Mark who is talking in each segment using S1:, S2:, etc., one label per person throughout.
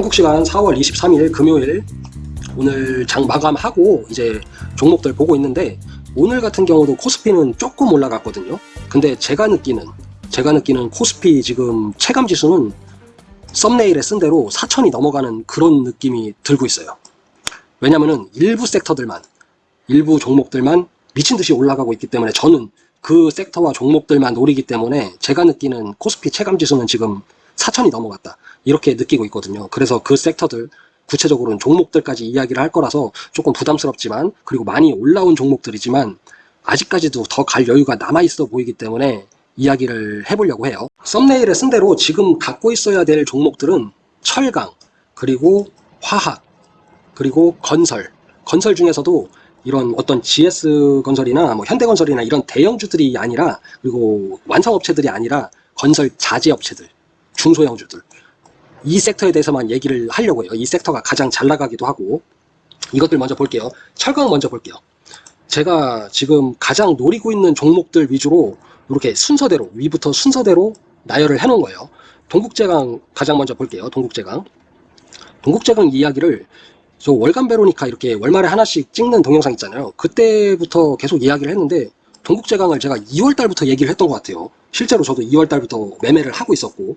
S1: 한국시간 4월 23일 금요일 오늘 장 마감하고 이제 종목들 보고 있는데 오늘 같은 경우도 코스피는 조금 올라갔거든요 근데 제가 느끼는 제가 느끼는 코스피 지금 체감지수는 썸네일에 쓴 대로 4천이 넘어가는 그런 느낌이 들고 있어요 왜냐면은 일부 섹터들만 일부 종목들만 미친듯이 올라가고 있기 때문에 저는 그 섹터와 종목들만 노리기 때문에 제가 느끼는 코스피 체감지수는 지금 4천이 넘어갔다 이렇게 느끼고 있거든요. 그래서 그 섹터들 구체적으로는 종목들까지 이야기를 할 거라서 조금 부담스럽지만 그리고 많이 올라온 종목들이지만 아직까지도 더 갈 여유가 남아있어 보이기 때문에 이야기를 해보려고 해요. 썸네일에 쓴 대로 지금 갖고 있어야 될 종목들은 철강, 그리고 화학, 그리고 건설, 건설 중에서도 이런 어떤 GS건설이나 뭐 현대건설이나 이런 대형주들이 아니라 그리고 완성업체들이 아니라 건설 자재업체들, 중소형주들 이 섹터에 대해서만 얘기를 하려고 해요. 이 섹터가 가장 잘 나가기도 하고 이것들 먼저 볼게요. 철강 먼저 볼게요. 제가 지금 가장 노리고 있는 종목들 위주로 이렇게 순서대로 위부터 순서대로 나열을 해놓은 거예요. 동국제강 가장 먼저 볼게요. 동국제강. 동국제강 이야기를 저 월간 베로니카 이렇게 월말에 하나씩 찍는 동영상 있잖아요. 그때부터 계속 이야기를 했는데 동국제강을 제가 2월달부터 얘기를 했던 것 같아요. 실제로 저도 2월달부터 매매를 하고 있었고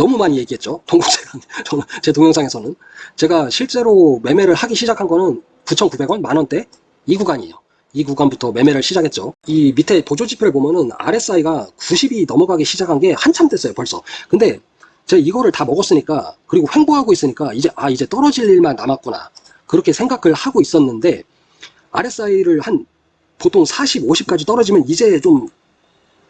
S1: 너무 많이 얘기했죠. 동국제가 저는 제 동영상에서는 제가 실제로 매매를 하기 시작한 거는 9,900원 만원대 이 구간이에요. 이 구간부터 매매를 시작했죠. 이 밑에 보조지표를 보면은 RSI가 90이 넘어가기 시작한 게 한참 됐어요 벌써. 근데 제가 이거를 다 먹었으니까 그리고 횡보하고 있으니까 이제 아 이제 떨어질 일만 남았구나 그렇게 생각을 하고 있었는데 RSI를 한 보통 40, 50까지 떨어지면 이제 좀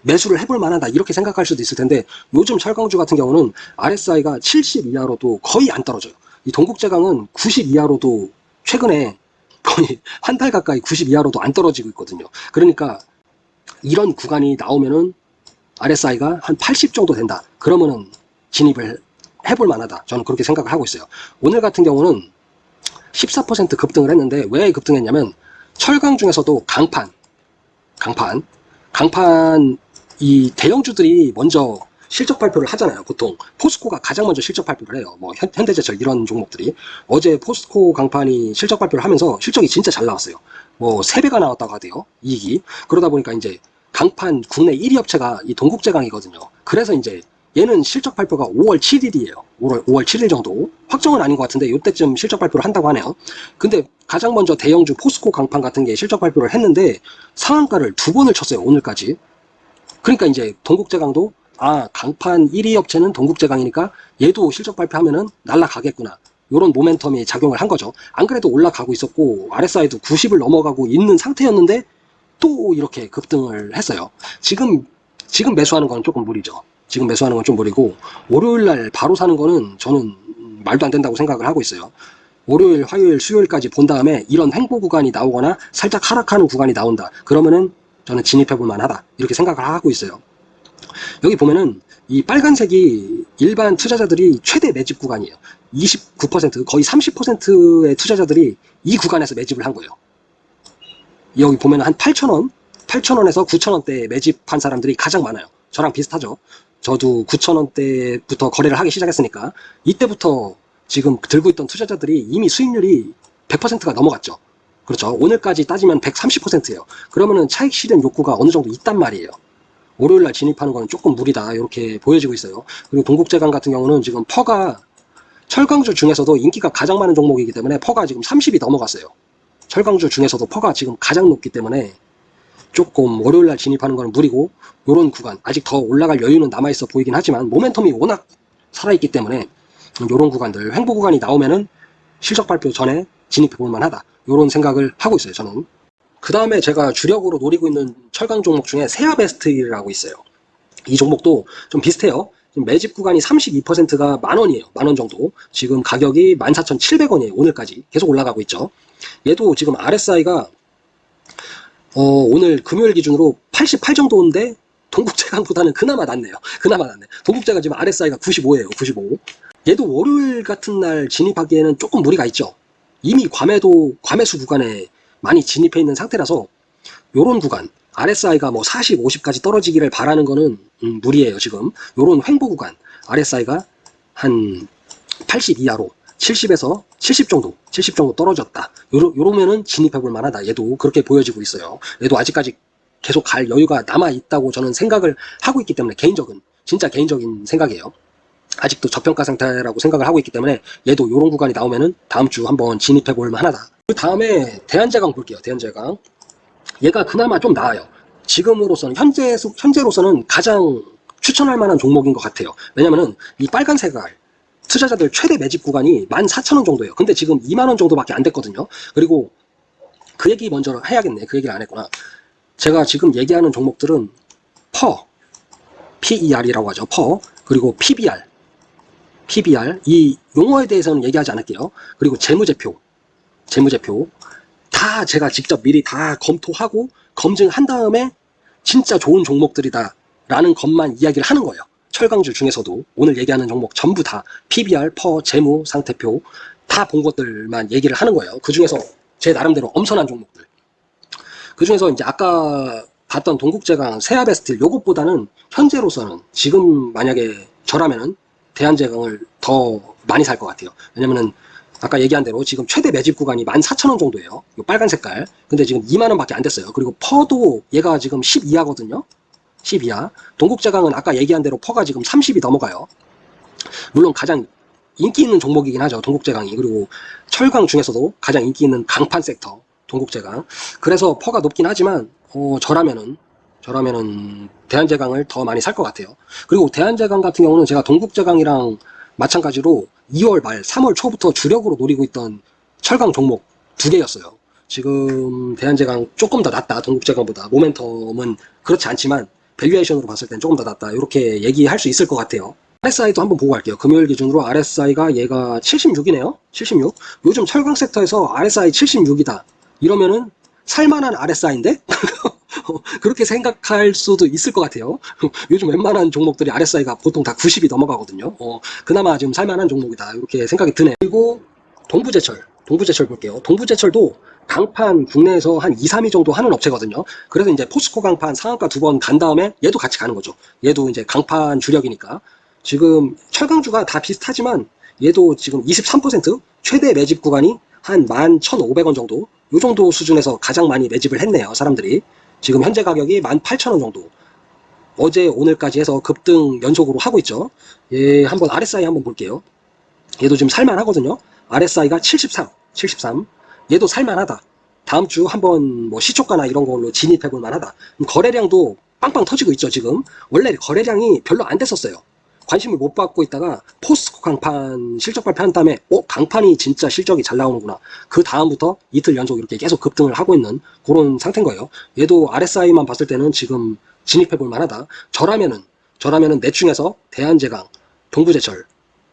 S1: 매수를 해볼 만하다 이렇게 생각할 수도 있을 텐데 요즘 철강주 같은 경우는 RSI가 70 이하로도 거의 안 떨어져요. 이 동국제강은 90 이하로도 최근에 거의 한 달 가까이 90 이하로도 안 떨어지고 있거든요. 그러니까 이런 구간이 나오면은 RSI가 한 80 정도 된다. 그러면은 진입을 해볼 만하다. 저는 그렇게 생각을 하고 있어요. 오늘 같은 경우는 14% 급등을 했는데 왜 급등했냐면 철강 중에서도 강판, 강판, 강판 이 대형주들이 먼저 실적 발표를 하잖아요. 보통 포스코가 가장 먼저 실적 발표를 해요. 뭐 현, 현대제철 이런 종목들이 어제 포스코 강판이 실적 발표를 하면서 실적이 진짜 잘 나왔어요. 뭐 3배가 나왔다고 하대요. 이익이. 그러다 보니까 이제 강판 국내 1위 업체가 이 동국제강이거든요. 그래서 이제 얘는 실적 발표가 5월 7일이에요. 5월, 5월 7일 정도. 확정은 아닌 것 같은데 이때쯤 실적 발표를 한다고 하네요. 근데 가장 먼저 대형주 포스코 강판 같은 게 실적 발표를 했는데 상한가를 두 번을 쳤어요. 오늘까지. 그러니까 이제 동국제강도 아 강판 1위 업체는 동국제강이니까 얘도 실적 발표하면은 날라가겠구나 이런 모멘텀이 작용을 한 거죠 안 그래도 올라가고 있었고 RSI도 90을 넘어가고 있는 상태였는데 또 이렇게 급등을 했어요 지금 지금 매수하는 건 조금 무리죠 지금 매수하는 건 좀 무리고 월요일날 바로 사는 거는 저는 말도 안 된다고 생각을 하고 있어요 월요일, 화요일, 수요일까지 본 다음에 이런 횡보 구간이 나오거나 살짝 하락하는 구간이 나온다. 그러면은 저는 진입해 볼 만하다 이렇게 생각을 하고 있어요 여기 보면은 이 빨간색이 일반 투자자들이 최대 매집 구간이에요 29% 거의 30%의 투자자들이 이 구간에서 매집을 한 거예요 여기 보면 한8천원8천원에서9천원대 매집한 사람들이 가장 많아요 저랑 비슷하죠 저도 9천원대부터 거래를 하기 시작했으니까 이때부터 지금 들고 있던 투자자들이 이미 수익률이 100%가 넘어갔죠 그렇죠. 오늘까지 따지면 130%예요. 그러면은 차익 실현 욕구가 어느 정도 있단 말이에요. 월요일 날 진입하는 거는 조금 무리다 이렇게 보여지고 있어요. 그리고 동국제강 같은 경우는 지금 퍼가 철강주 중에서도 인기가 가장 많은 종목이기 때문에 퍼가 지금 30이 넘어갔어요. 철강주 중에서도 퍼가 지금 가장 높기 때문에 조금 월요일 날 진입하는 거는 무리고 이런 구간 아직 더 올라갈 여유는 남아있어 보이긴 하지만 모멘텀이 워낙 살아있기 때문에 이런 구간들 횡보 구간이 나오면은 실적 발표 전에 진입해 볼만 하다 이런 생각을 하고 있어요 저는 그 다음에 제가 주력으로 노리고 있는 철강 종목 중에 세아베스트라고 있어요 이 종목도 좀 비슷해요 매집 구간이 32%가 만원이에요 만 원 정도 지금 가격이 14,700원이에요 오늘까지 계속 올라가고 있죠 얘도 지금 RSI가 어, 오늘 금요일 기준으로 88 정도인데 동국제강보다는 그나마 낫네요 그나마 낫네 동국제가 지금 RSI가 95예요 95 얘도 월요일 같은 날 진입하기에는 조금 무리가 있죠 이미 괌에도 괌해수 구간에 많이 진입해 있는 상태라서 요런 구간 RSI가 뭐 40, 50까지 떨어지기를 바라는 거는 음, 무리예요 지금 요런 횡보 구간 RSI가 한 80 이하로 70에서 70 정도 70 정도 떨어졌다 요러, 요러면은 진입해 볼 만하다 얘도 그렇게 보여지고 있어요 얘도 아직까지 계속 갈 여유가 남아 있다고 저는 생각을 하고 있기 때문에 개인적인 진짜 개인적인 생각이에요 아직도 저평가 상태라고 생각을 하고 있기 때문에 얘도 이런 구간이 나오면은 다음 주 한번 진입해 볼 만하다. 그 다음에 대한제강 볼게요. 대한제강. 얘가 그나마 좀 나아요. 지금으로서는 현재 현재로서는 가장 추천할 만한 종목인 것 같아요. 왜냐면은 이 빨간 색깔 투자자들 최대 매집 구간이 14,000원 정도예요. 근데 지금 2만원 정도밖에 안 됐거든요. 그리고 그 얘기 먼저 해야겠네. 그 얘기를 안 했구나. 제가 지금 얘기하는 종목들은 퍼, PER이라고 하죠. 퍼, 그리고 PBR, PBR 이 용어에 대해서는 얘기하지 않을게요. 그리고 재무제표, 재무제표 다 제가 직접 미리 다 검토하고 검증한 다음에 진짜 좋은 종목들이다 라는 것만 이야기를 하는 거예요. 철강주 중에서도 오늘 얘기하는 종목 전부 다 PBR, 퍼, 재무, 상태표 다 본 것들만 얘기를 하는 거예요. 그 중에서 제 나름대로 엄선한 종목들. 그 중에서 이제 아까 봤던 동국제강, 세아베스틸 요것보다는 현재로서는 지금 만약에 저라면은 대한제강을 더 많이 살 것 같아요. 왜냐면은 아까 얘기한 대로 지금 최대 매집 구간이 14,000원 정도예요. 이 빨간 색깔. 근데 지금 2만원 밖에 안 됐어요. 그리고 퍼도 얘가 지금 1 2하거든요 1 2하 동국제강은 아까 얘기한 대로 퍼가 지금 30이 넘어가요. 물론 가장 인기 있는 종목이긴 하죠. 동국제강이. 그리고 철강 중에서도 가장 인기 있는 강판 섹터. 동국제강. 그래서 퍼가 높긴 하지만 어, 저라면은 저라면은 대한제강을 더 많이 살 것 같아요. 그리고 대한제강 같은 경우는 제가 동국제강이랑 마찬가지로 2월 말, 3월 초부터 주력으로 노리고 있던 철강 종목 두 개였어요. 지금 대한제강 조금 더 낫다. 동국제강보다. 모멘텀은 그렇지 않지만 밸류에이션으로 봤을 땐 조금 더 낫다. 이렇게 얘기할 수 있을 것 같아요. RSI도 한번 보고 갈게요. 금요일 기준으로 RSI가 얘가 76이네요. 76. 요즘 철강 섹터에서 RSI 76이다. 이러면은 살만한 RSI인데? 어, 그렇게 생각할 수도 있을 것 같아요. 요즘 웬만한 종목들이 RSI가 보통 다 90이 넘어가거든요. 어, 그나마 지금 살만한 종목이다. 이렇게 생각이 드네. 그리고 동부제철, 동부제철 볼게요. 동부제철도 강판 국내에서 한 2, 3위 정도 하는 업체거든요. 그래서 이제 포스코 강판 상한가 두 번 간 다음에 얘도 같이 가는 거죠. 얘도 이제 강판 주력이니까. 지금 철강주가 다 비슷하지만 얘도 지금 23% 최대 매집 구간이 한 11,500원 정도 요 정도 수준에서 가장 많이 매집을 했네요 사람들이 지금 현재 가격이 18,000원 정도 어제 오늘까지 해서 급등 연속으로 하고 있죠 예 한번 RSI 한번 볼게요 얘도 지금 살만하거든요 RSI가 73 73 얘도 살만하다 다음 주 한번 뭐 시초가나 이런 걸로 진입해볼 만하다 거래량도 빵빵 터지고 있죠 지금 원래 거래량이 별로 안 됐었어요 관심을 못 받고 있다가 포스코 강판 실적 발표한 다음에 어 강판이 진짜 실적이 잘 나오는구나 그 다음부터 이틀 연속 이렇게 계속 급등을 하고 있는 그런 상태인 거예요 얘도 RSI만 봤을 때는 지금 진입해 볼 만하다 저라면은 저라면은 내충에서 대한제강 동부제철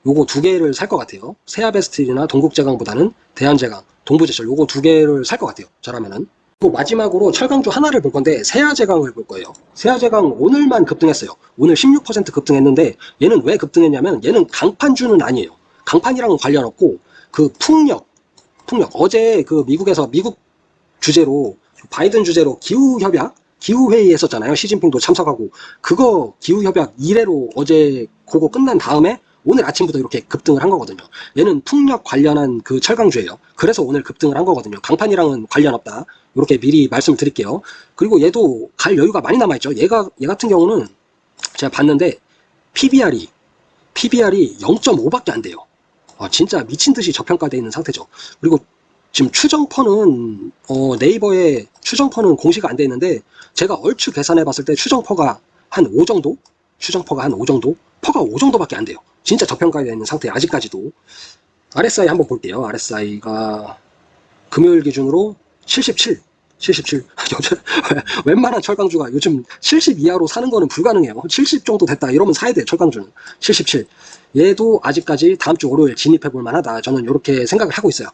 S1: 요거 두 개를 살 것 같아요 세아베스트이나 동국제강보다는 대한제강 동부제철 요거 두 개를 살 것 같아요 저라면은 또 그 마지막으로 철강주 하나를 볼 건데 세아제강을 볼 거예요. 세아제강 오늘만 급등했어요. 오늘 16% 급등했는데 얘는 왜 급등했냐면 얘는 강판주는 아니에요. 강판이랑은 관련 없고 그 풍력, 풍력 어제 그 미국에서 미국 주제로 바이든 주제로 기후협약 기후회의 했었잖아요. 시진핑도 참석하고 그거 기후협약 이회로 어제 그거 끝난 다음에 오늘 아침부터 이렇게 급등을 한 거거든요. 얘는 풍력 관련한 그 철강주예요. 그래서 오늘 급등을 한 거거든요. 강판이랑은 관련 없다. 이렇게 미리 말씀드릴게요. 을 그리고 얘도 갈 여유가 많이 남아있죠. 얘가 얘 같은 경우는 제가 봤는데 PBR이 PBR이 0.5밖에 안 돼요. 아, 진짜 미친 듯이 저평가되어 있는 상태죠. 그리고 지금 추정퍼는 어, 네이버에 추정퍼는 공시가 안 돼 있는데 제가 얼추 계산해 봤을 때 추정퍼가 한 5 정도? 추정퍼가 한 5 정도? 퍼가 5 정도밖에 안 돼요. 진짜 저평가되어 있는 상태 아직까지도 RSI 한번 볼게요. RSI가 금요일 기준으로 77 77 웬만한 철강주가 요즘 70 이하로 사는 거는 불가능해요 70 정도 됐다 이러면 사야 돼요 철강주는 77 얘도 아직까지 다음 주 월요일 진입해 볼 만하다 저는 이렇게 생각을 하고 있어요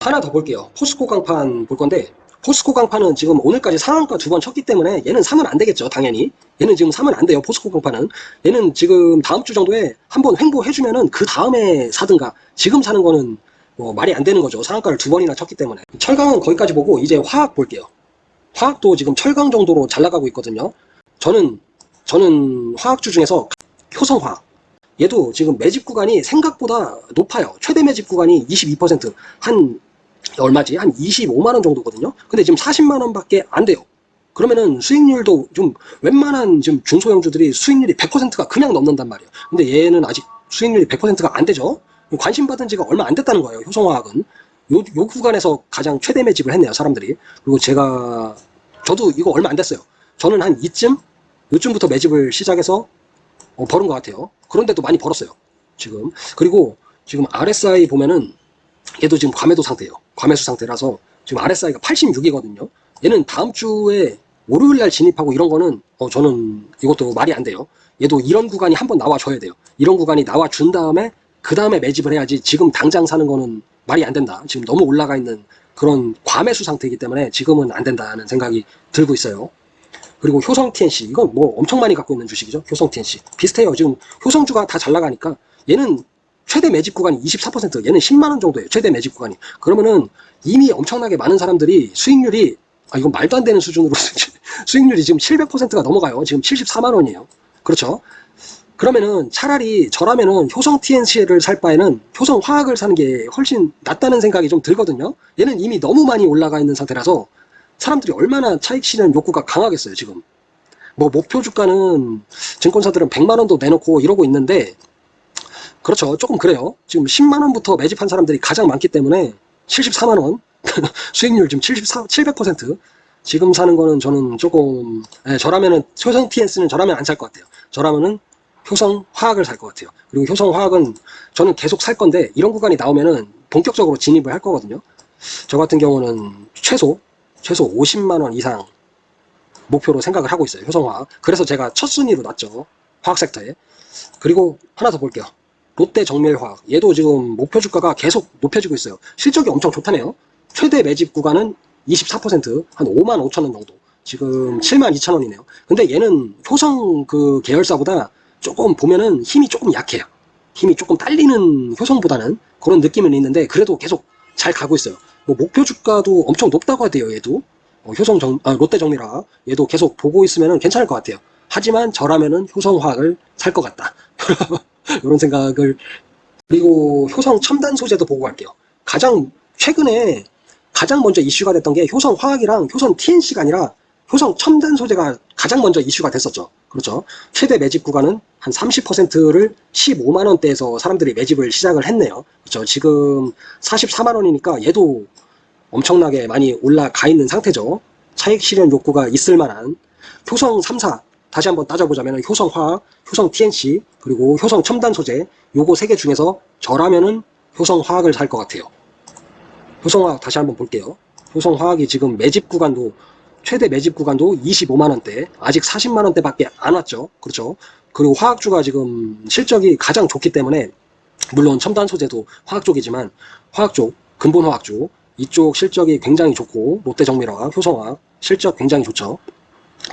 S1: 하나 더 볼게요 포스코 강판 볼 건데 포스코 강판은 지금 오늘까지 상한가 두 번 쳤기 때문에 얘는 사면 안 되겠죠 당연히 얘는 지금 사면 안 돼요 포스코 강판은 얘는 지금 다음 주 정도에 한번 횡보해주면은 그 다음에 사든가 지금 사는 거는 뭐 말이 안 되는 거죠 상한가를 두 번이나 쳤기 때문에 철강은 거기까지 보고 이제 화학 볼게요 화학도 지금 철강 정도로 잘 나가고 있거든요 저는 저는 화학주 중에서 효성화학 얘도 지금 매집 구간이 생각보다 높아요 최대 매집 구간이 22%한 얼마지? 한 25만원 정도거든요. 근데 지금 40만원 밖에 안 돼요. 그러면은 수익률도 좀 웬만한 지금 중소형주들이 수익률이 100%가 그냥 넘는단 말이에요. 근데 얘는 아직 수익률이 100%가 안 되죠. 관심 받은 지가 얼마 안 됐다는 거예요. 효성화학은. 요, 요 구간에서 가장 최대 매집을 했네요. 사람들이. 그리고 제가 저도 이거 얼마 안 됐어요. 저는 한 이쯤? 요쯤부터 매집을 시작해서 어, 벌은 것 같아요. 그런데도 많이 벌었어요. 지금. 그리고 지금 RSI 보면은 얘도 지금 과매도 상태예요. 과매수 상태라서 지금 RSI가 86이거든요. 얘는 다음 주에 월요일 날 진입하고 이런 거는 어 저는 이것도 말이 안 돼요. 얘도 이런 구간이 한번 나와줘야 돼요. 이런 구간이 나와준 다음에 그 다음에 매집을 해야지 지금 당장 사는 거는 말이 안 된다. 지금 너무 올라가 있는 그런 과매수 상태이기 때문에 지금은 안 된다는 생각이 들고 있어요. 그리고 효성 TNC 이건 뭐 엄청 많이 갖고 있는 주식이죠. 효성 TNC 비슷해요. 지금 효성주가 다 잘 나가니까 얘는 최대 매집 구간이 24% 얘는 10만원 정도예요 최대 매집 구간이 그러면은 이미 엄청나게 많은 사람들이 수익률이 아 이건 말도 안 되는 수준으로 수익률이 지금 700%가 넘어가요 지금 74만원이에요 그렇죠 그러면은 차라리 저라면은 효성 TNC를 살 바에는 효성 화학을 사는 게 훨씬 낫다는 생각이 좀 들거든요 얘는 이미 너무 많이 올라가 있는 상태라서 사람들이 얼마나 차익 실현 욕구가 강하겠어요 지금 뭐 목표 주가는 증권사들은 100만원도 내놓고 이러고 있는데 그렇죠 조금 그래요 지금 10만원부터 매집한 사람들이 가장 많기 때문에 74만원 수익률 지금 74, 700% 지금 사는 거는 저는 조금 예, 저라면은 효성 t n c 는 저라면 안 살 것 같아요 저라면은 효성 화학을 살 것 같아요 그리고 효성 화학은 저는 계속 살 건데 이런 구간이 나오면은 본격적으로 진입을 할 거거든요 저 같은 경우는 최소 최소 50만원 이상 목표로 생각을 하고 있어요 효성화 그래서 제가 첫 순위로 놨죠 화학 섹터에 그리고 하나 더 볼게요 롯데 정밀화학 얘도 지금 목표 주가가 계속 높여지고 있어요 실적이 엄청 좋다네요 최대 매집 구간은 24%한 5만 5천원 정도 지금 7만 2천원이네요 근데 얘는 효성 그 계열사보다 조금 보면은 힘이 조금 약해요 힘이 조금 딸리는 효성보다는 그런 느낌은 있는데 그래도 계속 잘 가고 있어요 뭐 목표 주가도 엄청 높다고 하대요 얘도 어, 효성 정, 아, 롯데 정밀화 얘도 계속 보고 있으면 괜찮을 것 같아요 하지만 저라면은 효성화학을 살 것 같다 이런 생각을 그리고 효성 첨단 소재도 보고 갈게요. 가장 최근에 가장 먼저 이슈가 됐던 게 효성 화학이랑 효성 TNC가 아니라 효성 첨단 소재가 가장 먼저 이슈가 됐었죠. 그렇죠. 최대 매집 구간은 한 30%를 15만원대에서 사람들이 매집을 시작을 했네요. 그렇죠. 지금 44만원이니까 얘도 엄청나게 많이 올라가 있는 상태죠. 차익 실현 욕구가 있을 만한 효성 3사 다시 한번 따져보자면 효성 화학, 효성 TNC, 그리고 효성 첨단 소재 요거 세 개 중에서 저라면은 효성 화학을 살 것 같아요. 효성 화학 다시 한번 볼게요. 효성 화학이 지금 매집 구간도 최대 매집 구간도 25만원대 아직 40만원대 밖에 안 왔죠 그렇죠 그리고 화학주가 지금 실적이 가장 좋기 때문에 물론 첨단 소재도 화학 쪽이지만 화학 쪽 근본 화학 주 이쪽 실적이 굉장히 좋고 롯데정밀화학 효성화학 실적 굉장히 좋죠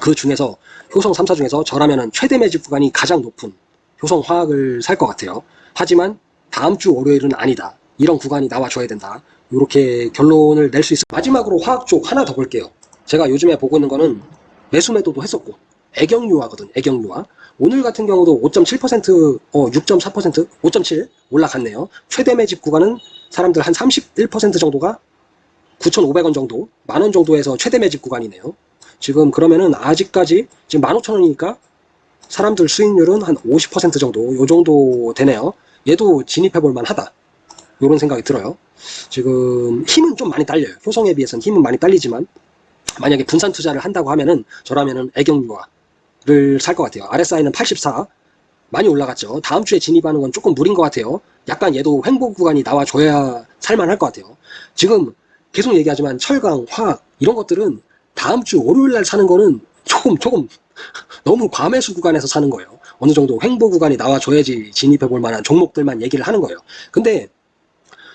S1: 그 중에서 효성 3사 중에서 저라면 최대 매집 구간이 가장 높은 효성 화학을 살 것 같아요. 하지만 다음 주 월요일은 아니다. 이런 구간이 나와줘야 된다. 이렇게 결론을 낼 수 있어 마지막으로 화학 쪽 하나 더 볼게요. 제가 요즘에 보고 있는 거는 매수 매도도 했었고 애경유화거든 애경유화 오늘 같은 경우도 5.7% 어, 6.4% 5.7 올라갔네요 최대 매집 구간은 사람들 한 31% 정도가 9,500원 정도 만원 정도에서 최대 매집 구간이네요 지금 그러면은 아직까지 지금 15,000원이니까 사람들 수익률은 한 50% 정도 요 정도 되네요 얘도 진입해 볼만 하다 요런 생각이 들어요 지금 힘은 좀 많이 딸려요 효성에 비해서는 힘은 많이 딸리지만 만약에 분산 투자를 한다고 하면은 저라면은 애경유화를 살 것 같아요 RSI는 84 많이 올라갔죠 다음 주에 진입하는 건 조금 무린 것 같아요 약간 얘도 횡보 구간이 나와줘야 살만할 것 같아요 지금 계속 얘기하지만 철강, 화학 이런 것들은 다음 주 월요일 날 사는 거는 조금 조금 너무 과매수 구간에서 사는 거예요. 어느 정도 횡보 구간이 나와줘야지 진입해 볼 만한 종목들만 얘기를 하는 거예요. 근데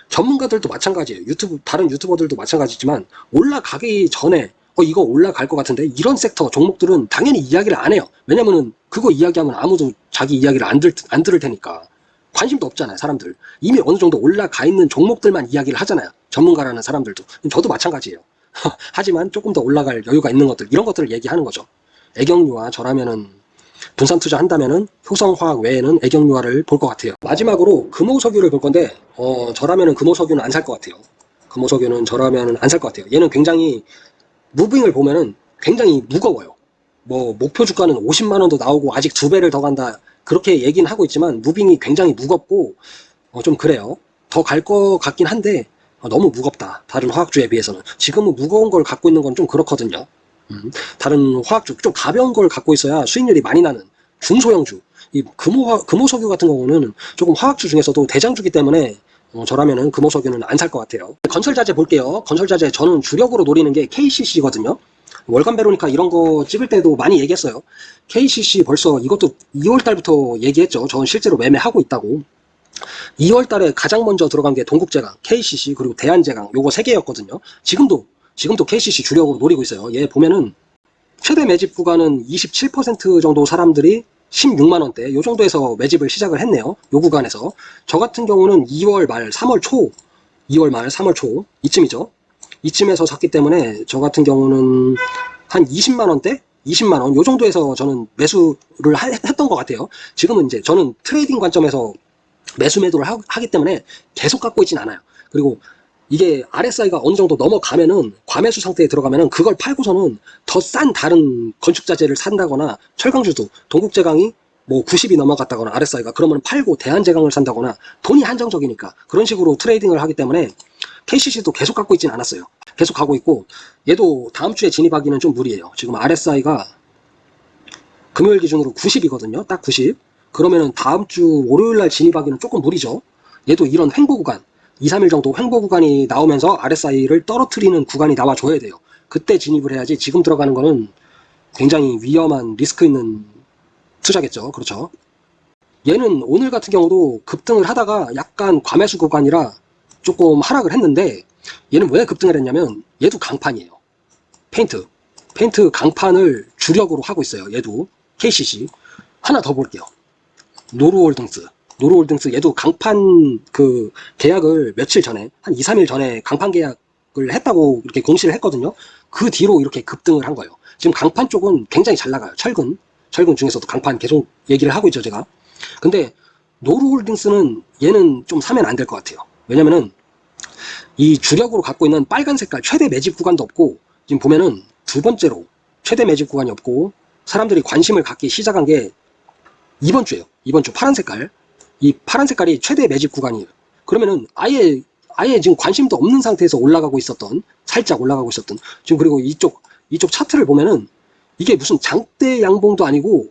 S1: 전문가들도 마찬가지예요. 유튜브 다른 유튜버들도 마찬가지지만 올라가기 전에 어, 이거 올라갈 것 같은데 이런 섹터 종목들은 당연히 이야기를 안 해요. 왜냐면은 그거 이야기하면 아무도 자기 이야기를 안, 들, 안 들을 테니까 관심도 없잖아요. 사람들 이미 어느 정도 올라가 있는 종목들만 이야기를 하잖아요. 전문가라는 사람들도 저도 마찬가지예요. 하지만 조금 더 올라갈 여유가 있는 것들 이런 것들을 얘기하는 거죠. 애경유화 저라면은 분산 투자 한다면은 효성화학 외에는 애경유화를 볼 것 같아요. 마지막으로 금호석유를 볼 건데 어, 저라면은 금호석유는 안 살 것 같아요. 금호석유는 저라면은 안 살 것 같아요. 얘는 굉장히 무빙을 보면은 굉장히 무거워요. 뭐 목표 주가는 50만 원도 나오고 아직 두 배를 더 간다 그렇게 얘기는 하고 있지만 무빙이 굉장히 무겁고 어, 좀 그래요. 더 갈 것 같긴 한데 아, 너무 무겁다. 다른 화학주에 비해서는. 지금은 무거운 걸 갖고 있는 건 좀 그렇거든요. 음, 다른 화학주, 좀 가벼운 걸 갖고 있어야 수익률이 많이 나는 중소형주. 이 금호, 금호석유 같은 경우는 조금 화학주 중에서도 대장주기 때문에 어, 저라면은 금호석유는 안 살 것 같아요. 건설자재 볼게요. 건설자재 저는 주력으로 노리는 게 KCC거든요. 월간 베로니카 이런 거 찍을 때도 많이 얘기했어요. KCC 벌써 이것도 2월 달부터 얘기했죠. 저는 실제로 매매하고 있다고. 2월 달에 가장 먼저 들어간 게 동국제강, KCC 그리고 대한제강 요거 3개였거든요. 지금도 지금도 KCC 주력으로 노리고 있어요. 얘 보면은 최대 매집 구간은 27% 정도 사람들이 16만원대 요 정도에서 매집을 시작을 했네요. 요 구간에서 저 같은 경우는 2월 말 3월 초 2월 말 3월 초 이쯤이죠. 이쯤에서 샀기 때문에 저 같은 경우는 한 20만원대 20만원 요 정도에서 저는 매수를 했던 것 같아요. 지금은 이제 저는 트레이딩 관점에서 매수 매도를 하, 기 때문에 계속 갖고 있진 않아요. 그리고 이게 RSI가 어느 정도 넘어가면은 과매수 상태에 들어가면은 그걸 팔고서는 더 싼 다른 건축자재를 산다거나 철강주도 동국제강이 뭐 90이 넘어갔다거나 RSI가 그러면 팔고 대한제강을 산다거나 돈이 한정적이니까 그런 식으로 트레이딩을 하기 때문에 KCC도 계속 갖고 있진 않았어요. 계속 가고 있고 얘도 다음 주에 진입하기는 좀 무리예요. 지금 RSI가 금요일 기준으로 90이거든요. 딱 90. 그러면은 다음 주 월요일 날 진입하기는 조금 무리죠. 얘도 이런 횡보 구간 2, 3일 정도 횡보 구간이 나오면서 RSI를 떨어뜨리는 구간이 나와줘야 돼요. 그때 진입을 해야지 지금 들어가는 거는 굉장히 위험한 리스크 있는 투자겠죠. 그렇죠. 얘는 오늘 같은 경우도 급등을 하다가 약간 과매수 구간이라 조금 하락을 했는데 얘는 왜 급등을 했냐면 얘도 강판이에요. 페인트. 페인트 강판을 주력으로 하고 있어요. 얘도 KCC. 하나 더 볼게요. 노르홀딩스 노르홀딩스 얘도 강판 그 계약을 며칠 전에 한 2, 3일 전에 강판 계약을 했다고 이렇게 공시를 했거든요. 그 뒤로 이렇게 급등을 한 거예요. 지금 강판 쪽은 굉장히 잘 나가요. 철근 철근 중에서도 강판 계속 얘기를 하고 있죠 제가. 근데 노르홀딩스는 얘는 좀 사면 안 될 것 같아요. 왜냐면은 이 주력으로 갖고 있는 빨간 색깔 최대 매집 구간도 없고 지금 보면은 두 번째로 최대 매집 구간이 없고 사람들이 관심을 갖기 시작한 게 이번 주에요. 이번 주 파란 색깔. 이 파란 색깔이 최대 매집 구간이에요. 그러면은 아예 아예 지금 관심도 없는 상태에서 올라가고 있었던 살짝 올라가고 있었던 지금 그리고 이쪽 이쪽 차트를 보면은 이게 무슨 장대 양봉도 아니고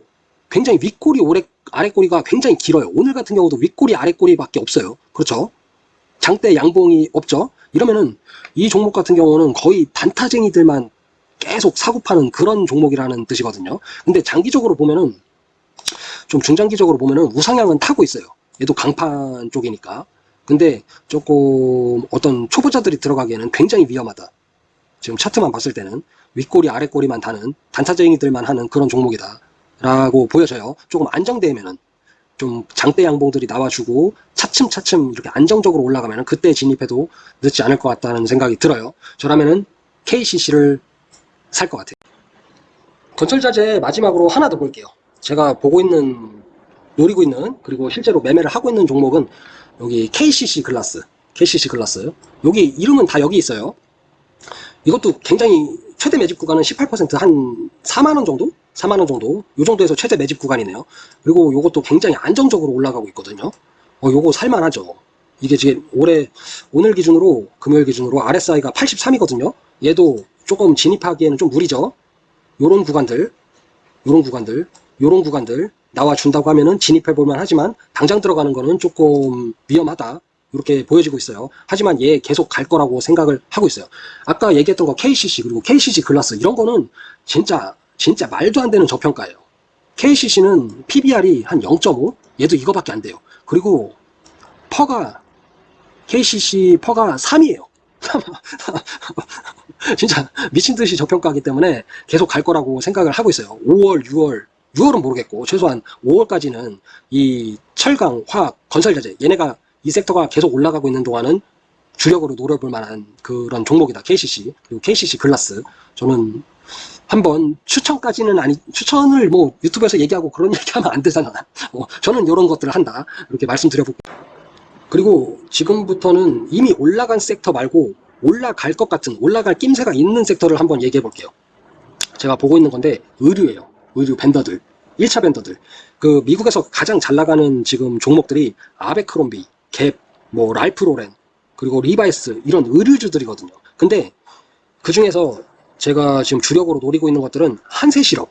S1: 굉장히 윗꼬리 오래 아랫꼬리가 굉장히 길어요. 오늘 같은 경우도 윗꼬리 아랫꼬리밖에 없어요. 그렇죠? 장대 양봉이 없죠. 이러면은 이 종목 같은 경우는 거의 단타쟁이들만 계속 사고 파는 그런 종목이라는 뜻이거든요. 근데 장기적으로 보면은 좀 중장기적으로 보면은 우상향은 타고 있어요. 얘도 강판 쪽이니까. 근데 조금 어떤 초보자들이 들어가기에는 굉장히 위험하다. 지금 차트만 봤을 때는 윗꼬리 아랫꼬리만 다는 단타쟁이들만 하는 그런 종목이다. 라고 보여져요. 조금 안정되면은 좀 장대 양봉들이 나와주고 차츰차츰 이렇게 안정적으로 올라가면 그때 진입해도 늦지 않을 것 같다는 생각이 들어요. 저라면은 KCC를 살 것 같아요. 건설자재 마지막으로 하나 더 볼게요. 제가 보고 있는 노리고 있는 그리고 실제로 매매를 하고 있는 종목은 여기 KCC 글라스 KCC 글라스 여기 이름은 다 여기 있어요 이것도 굉장히 최대 매집 구간은 18%한 4만원 정도? 4만원 정도 요 정도에서 최대 매집 구간이네요 그리고 요것도 굉장히 안정적으로 올라가고 있거든요 어, 요거 살만하죠 이게 지금 올해 오늘 기준으로 금요일 기준으로 RSI가 83이거든요 얘도 조금 진입하기에는 좀 무리죠 요런 구간들 요런 구간들 이런 구간들 나와준다고 하면은 진입해볼만 하지만 당장 들어가는 거는 조금 위험하다 이렇게 보여지고 있어요. 하지만 얘 계속 갈 거라고 생각을 하고 있어요. 아까 얘기했던 거 KCC 그리고 KCC 글라스 이런 거는 진짜 진짜 말도 안 되는 저평가예요. KCC는 PBR이 한 0.5 얘도 이거밖에 안 돼요. 그리고 퍼가 KCC 퍼가 3이에요. 진짜 미친 듯이 저평가하기 때문에 계속 갈 거라고 생각을 하고 있어요. 5월, 6월 6월은 모르겠고 최소한 5월까지는 이 철강, 화학, 건설자재 얘네가 이 섹터가 계속 올라가고 있는 동안은 주력으로 노려볼 만한 그런 종목이다. KCC 그리고 KCC 글라스 저는 한번 추천까지는 아니 추천을 뭐 유튜브에서 얘기하고 그런 얘기하면 안 되잖아. 어, 저는 이런 것들을 한다 이렇게 말씀드려볼게요 그리고 지금부터는 이미 올라간 섹터 말고 올라갈 것 같은 올라갈 낌새가 있는 섹터를 한번 얘기해 볼게요. 제가 보고 있는 건데 의류예요. 의류 벤더들 1차 벤더들 그 미국에서 가장 잘 나가는 지금 종목들이 아베크롬비, 갭, 뭐이프로렌 그리고 리바이스 이런 의류주들이거든요 근데 그 중에서 제가 지금 주력으로 노리고 있는 것들은 한세시럽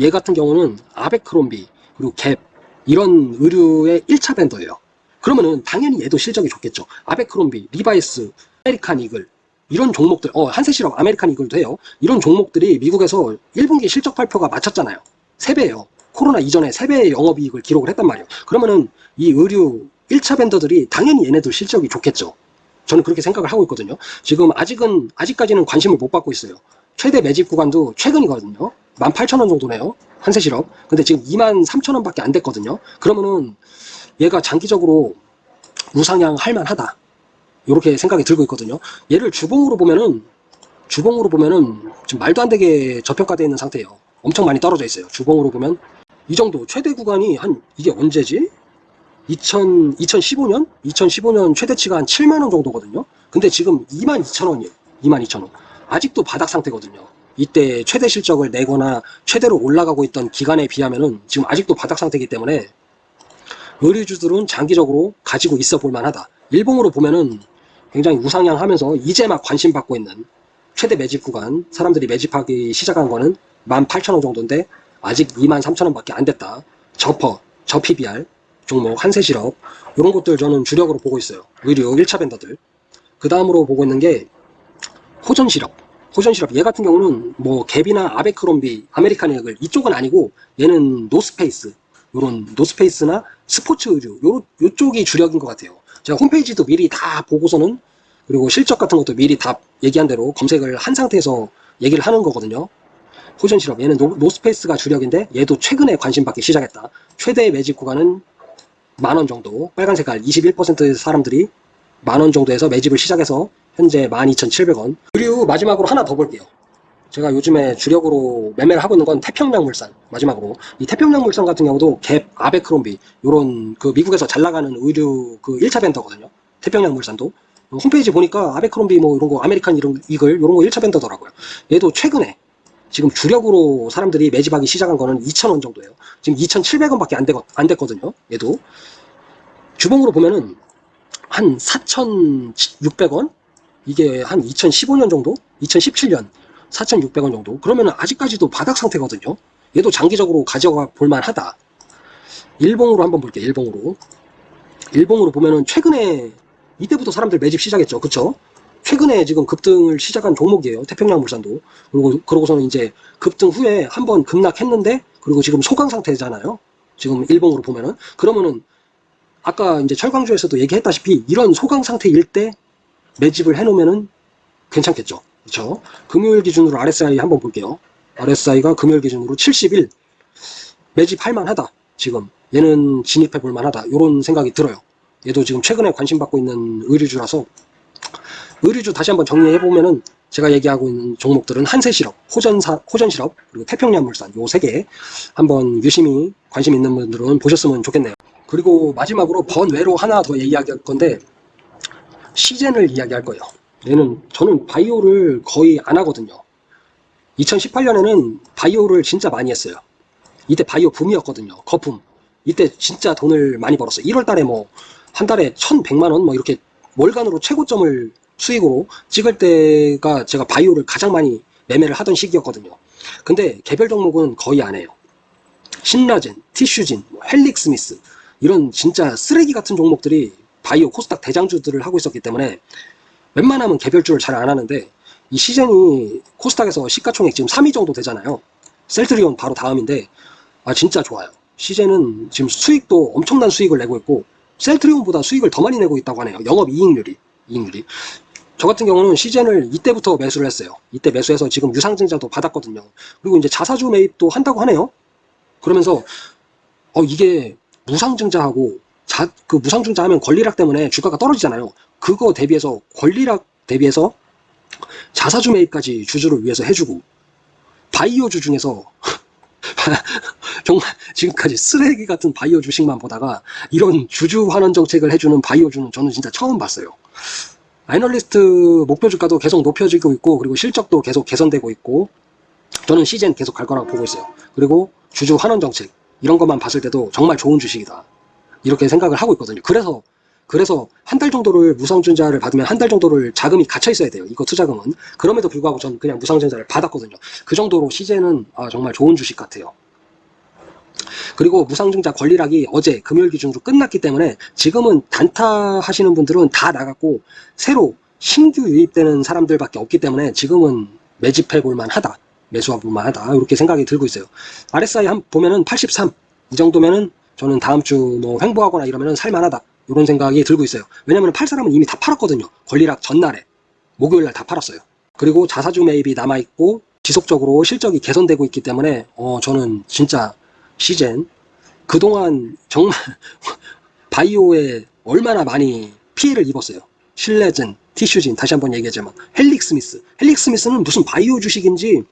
S1: 얘 같은 경우는 아베크롬비 그리고 갭 이런 의류의 1차 벤더예요 그러면은 당연히 얘도 실적이 좋겠죠 아베크롬비, 리바이스, 아메리칸 이글 이런 종목들 어한세시업 아메리칸 이글도 해요 이런 종목들이 미국에서 1분기 실적 발표가 마쳤잖아요 3배예요 코로나 이전에 3배의 영업이익을 기록을 했단 말이에요 그러면은 이 의류 1차 벤더들이 당연히 얘네들 실적이 좋겠죠 저는 그렇게 생각을 하고 있거든요 지금 아직은 아직까지는 관심을 못 받고 있어요 최대 매집 구간도 최근이거든요 18,000원 정도네요 한세시럽 근데 지금 23,000원 밖에 안 됐거든요 그러면은 얘가 장기적으로 우상향 할 만하다 이렇게 생각이 들고 있거든요. 얘를 주봉으로 보면은 주봉으로 보면은 지금 말도 안 되게 저평가되어 있는 상태예요. 엄청 많이 떨어져 있어요. 주봉으로 보면 이 정도 최대 구간이 한 이게 언제지? 2000, 2015년? 2015년 최대치가 한 7만원 정도거든요. 근데 지금 2 2 0 0 0원이에요2 2 0 0 0원 아직도 바닥 상태거든요. 이때 최대 실적을 내거나 최대로 올라가고 있던 기간에 비하면은 지금 아직도 바닥 상태이기 때문에 의류주들은 장기적으로 가지고 있어 볼 만하다. 일봉으로 보면은 굉장히 우상향하면서 이제 막 관심 받고 있는 최대 매집 구간 사람들이 매집하기 시작한 거는 18,000원 정도인데 아직 23,000원밖에 안 됐다. 저퍼, 저 PBR, 종목 한세실업 이런 것들 저는 주력으로 보고 있어요. 의류 1차 벤더들. 그 다음으로 보고 있는 게 호전실업. 호전실업 얘 같은 경우는 뭐 갭이나 아베크롬비, 아메리칸 액을 이쪽은 아니고 얘는 노스페이스 요런 노스페이스나 스포츠 의류 요, 요쪽이 주력인 것 같아요. 제가 홈페이지도 미리 다 보고서는 그리고 실적 같은 것도 미리 다 얘기한 대로 검색을 한 상태에서 얘기를 하는 거거든요. 호전 실업 얘는 노, 스페이스가 주력인데 얘도 최근에 관심 받기 시작했다. 최대 매집 구간은 만 원 정도 빨간 색깔 21%의 사람들이 만 원 정도에서 매집을 시작해서 현재 12,700원 그리고 마지막으로 하나 더 볼게요. 제가 요즘에 주력으로 매매를 하고 있는 건 태평양물산 마지막으로 이 태평양물산 같은 경우도 갭, 아베크롬비 요런 그 미국에서 잘 나가는 의류 그 1차 벤더거든요 태평양물산도 어, 홈페이지 보니까 아베크롬비 뭐 이런 거 아메리칸 이런 이글 이런 거 1차 벤더더라고요 얘도 최근에 지금 주력으로 사람들이 매집하기 시작한 거는 2,000원 정도예요 지금 2,700원 밖에 안, 되거, 안 됐거든요 얘도 주봉으로 보면은 한 4,600원 이게 한 2015년 정도 2017년 4,600원 정도 그러면 아직까지도 바닥 상태거든요 얘도 장기적으로 가져가 볼만하다 일봉으로 한번 볼게요 일봉으로 일봉으로 보면은 최근에 이때부터 사람들 매집 시작했죠 그쵸 최근에 지금 급등을 시작한 종목이에요 태평양 물산도 그리고 그러고서는 이제 급등 후에 한번 급락했는데 그리고 지금 소강 상태잖아요 지금 일봉으로 보면은 그러면은 아까 이제 철강주에서도 얘기했다시피 이런 소강 상태일 때 매집을 해놓으면은 괜찮겠죠 그쵸 금요일 기준으로 RSI 한번 볼게요. RSI가 금요일 기준으로 71 매집할 만하다 지금 얘는 진입해 볼 만하다 이런 생각이 들어요 얘도 지금 최근에 관심 받고 있는 의류주라서 의류주 다시 한번 정리해 보면은 제가 얘기하고 있는 종목들은 한세실업, 호전사, 호전실업, 그리고 태평양물산 요 세개 한번 유심히 관심 있는 분들은 보셨으면 좋겠네요. 그리고 마지막으로 번외로 하나 더 얘기할 건데 시젠을 이야기할 거예요. 얘는 저는 바이오를 거의 안 하거든요. 2018년에는 바이오를 진짜 많이 했어요. 이때 바이오 붐이었거든요. 거품. 이때 진짜 돈을 많이 벌었어요. 1월 달에 뭐 한 달에 1,100만 원 뭐 이렇게 월간으로 최고점을 수익으로 찍을 때가 제가 바이오를 가장 많이 매매를 하던 시기였거든요. 근데 개별 종목은 거의 안 해요. 신라젠, 티슈진, 뭐 헬릭스미스 이런 진짜 쓰레기 같은 종목들이 바이오 코스닥 대장주들을 하고 있었기 때문에 웬만하면 개별주를 잘 안 하는데 이 시젠이 코스닥에서 시가총액 지금 3위 정도 되잖아요. 셀트리온 바로 다음인데 아 진짜 좋아요. 시젠은 지금 수익도 엄청난 수익을 내고 있고 셀트리온보다 수익을 더 많이 내고 있다고 하네요. 영업이익률이 이익률이 저 같은 경우는 시젠을 이때부터 매수를 했어요. 이때 매수해서 지금 유상증자도 받았거든요. 그리고 이제 자사주 매입도 한다고 하네요. 그러면서 어 이게 무상증자하고 자, 그 무상증자 하면 권리락 때문에 주가가 떨어지잖아요. 그거 대비해서 권리락 대비해서 자사주 매입까지 주주를 위해서 해주고 바이오주 중에서 정말 지금까지 쓰레기 같은 바이오 주식만 보다가 이런 주주 환원 정책을 해주는 바이오주는 저는 진짜 처음 봤어요. 애널리스트 목표 주가도 계속 높여지고 있고 그리고 실적도 계속 개선되고 있고 저는 시즌 계속 갈 거라고 보고 있어요. 그리고 주주 환원 정책 이런 것만 봤을 때도 정말 좋은 주식이다. 이렇게 생각을 하고 있거든요. 그래서 그래서 한 달 정도를 무상증자를 받으면 한 달 정도를 자금이 갇혀 있어야 돼요. 이거 투자금은. 그럼에도 불구하고 전 그냥 무상증자를 받았거든요. 그 정도로 시제는 아, 정말 좋은 주식 같아요. 그리고 무상증자 권리락이 어제 금요일 기준으로 끝났기 때문에 지금은 단타 하시는 분들은 다 나갔고 새로 신규 유입되는 사람들밖에 없기 때문에 지금은 매집해 볼만 하다. 매수해 볼만 하다. 이렇게 생각이 들고 있어요. RSI 한 보면은 83. 이 정도면은 저는 다음 주 뭐 횡보하거나 이러면 살만하다 이런 생각이 들고 있어요 왜냐면 팔 사람은 이미 다 팔았거든요 권리락 전날에 목요일날 다 팔았어요 그리고 자사주 매입이 남아있고 지속적으로 실적이 개선되고 있기 때문에 어 저는 진짜 시젠 그동안 정말 바이오에 얼마나 많이 피해를 입었어요 실내젠, 티슈진 다시 한번 얘기하자면 헬릭스미스 헬릭스미스는 무슨 바이오 주식인지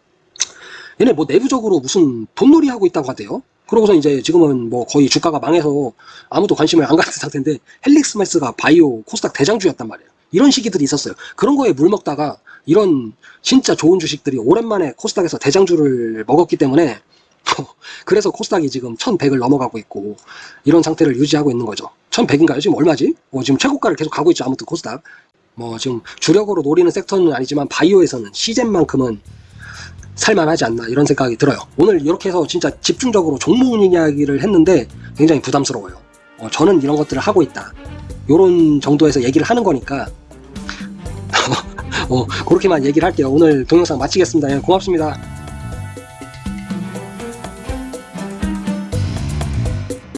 S1: 얘네 뭐 내부적으로 무슨 돈놀이 하고 있다고 하대요 그러고서 이제 지금은 뭐 거의 주가가 망해서 아무도 관심을 안 갖는 상태인데 헬릭스매스가 바이오 코스닥 대장주였단 말이에요. 이런 시기들이 있었어요. 그런 거에 물 먹다가 이런 진짜 좋은 주식들이 오랜만에 코스닥에서 대장주를 먹었기 때문에 그래서 코스닥이 지금 1100을 넘어가고 있고 이런 상태를 유지하고 있는 거죠. 1100인가요? 지금 얼마지? 뭐 지금 최고가를 계속 가고 있죠. 아무튼 코스닥. 뭐 지금 주력으로 노리는 섹터는 아니지만 바이오에서는 시젠만큼은 살만하지 않나 이런 생각이 들어요 오늘 이렇게 해서 진짜 집중적으로 종목 이야기를 했는데 굉장히 부담스러워요 어, 저는 이런 것들을 하고 있다 이런 정도에서 얘기를 하는 거니까 어, 그렇게만 얘기를 할게요 오늘 동영상 마치겠습니다 예, 고맙습니다